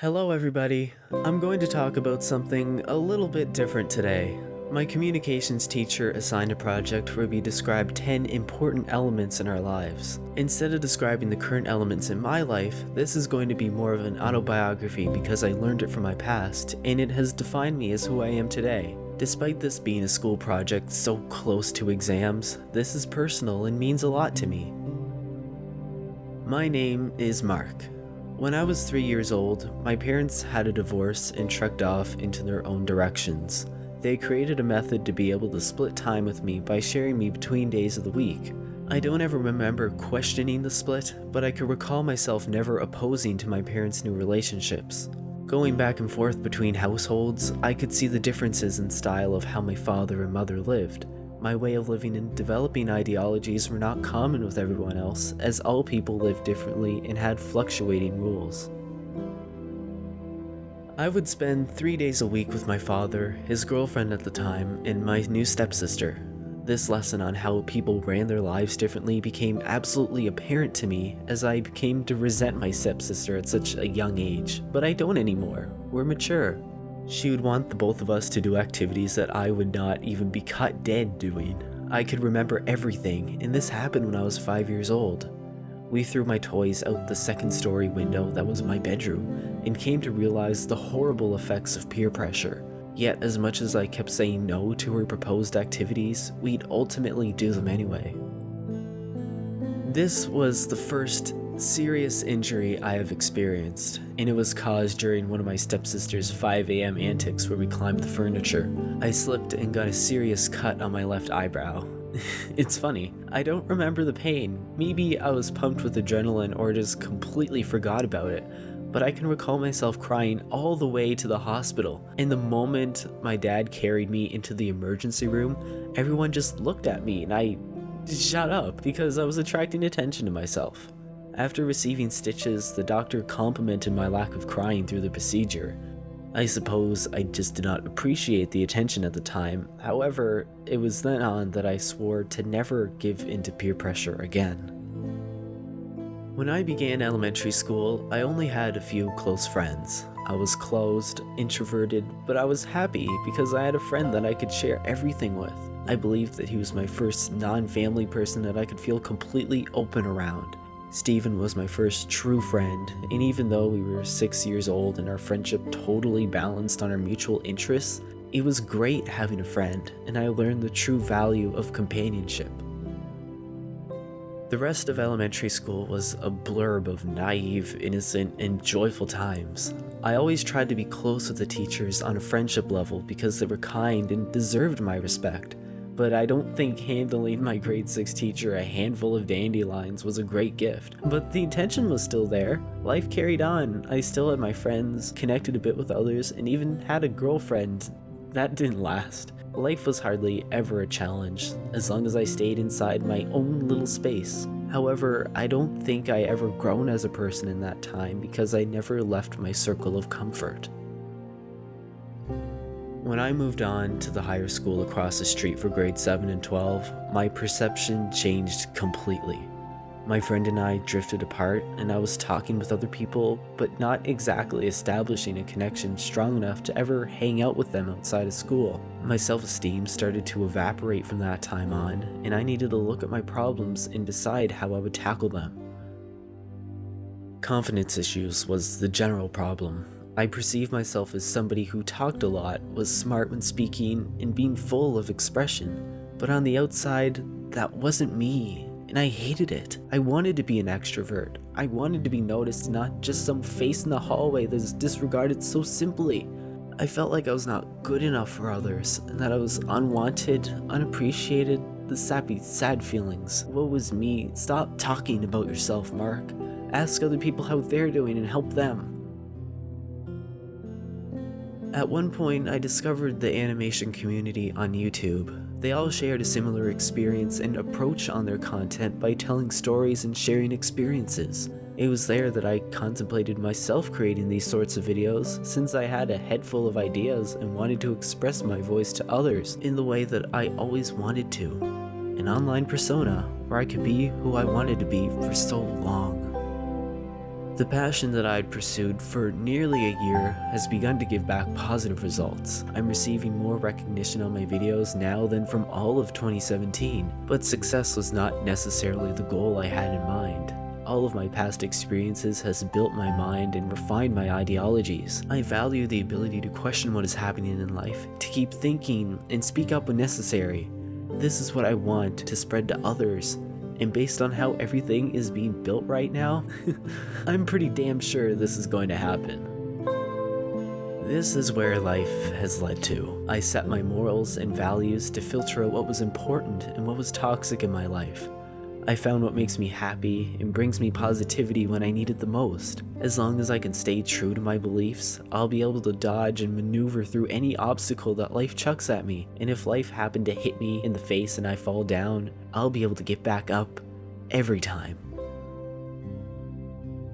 Hello everybody. I'm going to talk about something a little bit different today. My communications teacher assigned a project where we describe 10 important elements in our lives. Instead of describing the current elements in my life, this is going to be more of an autobiography because I learned it from my past, and it has defined me as who I am today. Despite this being a school project so close to exams, this is personal and means a lot to me. My name is Mark. When I was three years old, my parents had a divorce and trekked off into their own directions. They created a method to be able to split time with me by sharing me between days of the week. I don't ever remember questioning the split, but I could recall myself never opposing to my parents' new relationships. Going back and forth between households, I could see the differences in style of how my father and mother lived. My way of living and developing ideologies were not common with everyone else, as all people lived differently and had fluctuating rules. I would spend three days a week with my father, his girlfriend at the time, and my new stepsister. This lesson on how people ran their lives differently became absolutely apparent to me as I came to resent my stepsister at such a young age, but I don't anymore. We're mature. She would want the both of us to do activities that I would not even be cut dead doing. I could remember everything, and this happened when I was 5 years old. We threw my toys out the second story window that was my bedroom, and came to realize the horrible effects of peer pressure. Yet as much as I kept saying no to her proposed activities, we'd ultimately do them anyway. This was the first serious injury I have experienced, and it was caused during one of my stepsister's 5am antics where we climbed the furniture. I slipped and got a serious cut on my left eyebrow. it's funny, I don't remember the pain. Maybe I was pumped with adrenaline or just completely forgot about it, but I can recall myself crying all the way to the hospital. And the moment my dad carried me into the emergency room, everyone just looked at me and I shut up because I was attracting attention to myself. After receiving stitches, the doctor complimented my lack of crying through the procedure. I suppose I just did not appreciate the attention at the time, however, it was then on that I swore to never give into peer pressure again. When I began elementary school, I only had a few close friends. I was closed, introverted, but I was happy because I had a friend that I could share everything with. I believed that he was my first non-family person that I could feel completely open around. Stephen was my first true friend, and even though we were six years old and our friendship totally balanced on our mutual interests, it was great having a friend, and I learned the true value of companionship. The rest of elementary school was a blurb of naive, innocent, and joyful times. I always tried to be close with the teachers on a friendship level because they were kind and deserved my respect but I don't think handling my grade 6 teacher a handful of dandelions was a great gift. But the intention was still there. Life carried on. I still had my friends, connected a bit with others, and even had a girlfriend. That didn't last. Life was hardly ever a challenge, as long as I stayed inside my own little space. However, I don't think I ever grown as a person in that time because I never left my circle of comfort. When I moved on to the higher school across the street for grade 7 and 12, my perception changed completely. My friend and I drifted apart, and I was talking with other people, but not exactly establishing a connection strong enough to ever hang out with them outside of school. My self-esteem started to evaporate from that time on, and I needed to look at my problems and decide how I would tackle them. Confidence issues was the general problem, I perceived myself as somebody who talked a lot, was smart when speaking, and being full of expression. But on the outside, that wasn't me, and I hated it. I wanted to be an extrovert. I wanted to be noticed, not just some face in the hallway that is disregarded so simply. I felt like I was not good enough for others, and that I was unwanted, unappreciated, the sappy, sad feelings. What was me? Stop talking about yourself, Mark. Ask other people how they're doing and help them. At one point, I discovered the animation community on YouTube. They all shared a similar experience and approach on their content by telling stories and sharing experiences. It was there that I contemplated myself creating these sorts of videos, since I had a head full of ideas and wanted to express my voice to others in the way that I always wanted to. An online persona where I could be who I wanted to be for so long. The passion that I had pursued for nearly a year has begun to give back positive results. I'm receiving more recognition on my videos now than from all of 2017, but success was not necessarily the goal I had in mind. All of my past experiences has built my mind and refined my ideologies. I value the ability to question what is happening in life, to keep thinking and speak up when necessary. This is what I want to spread to others, and based on how everything is being built right now, I'm pretty damn sure this is going to happen. This is where life has led to. I set my morals and values to filter out what was important and what was toxic in my life. I found what makes me happy and brings me positivity when I need it the most. As long as I can stay true to my beliefs, I'll be able to dodge and maneuver through any obstacle that life chucks at me. And if life happened to hit me in the face and I fall down, I'll be able to get back up every time.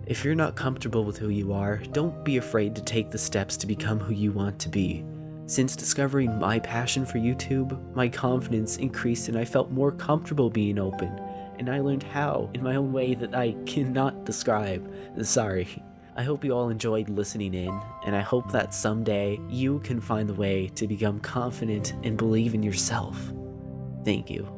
If you're not comfortable with who you are, don't be afraid to take the steps to become who you want to be. Since discovering my passion for YouTube, my confidence increased and I felt more comfortable being open and I learned how in my own way that I cannot describe. Sorry. I hope you all enjoyed listening in, and I hope that someday you can find the way to become confident and believe in yourself. Thank you.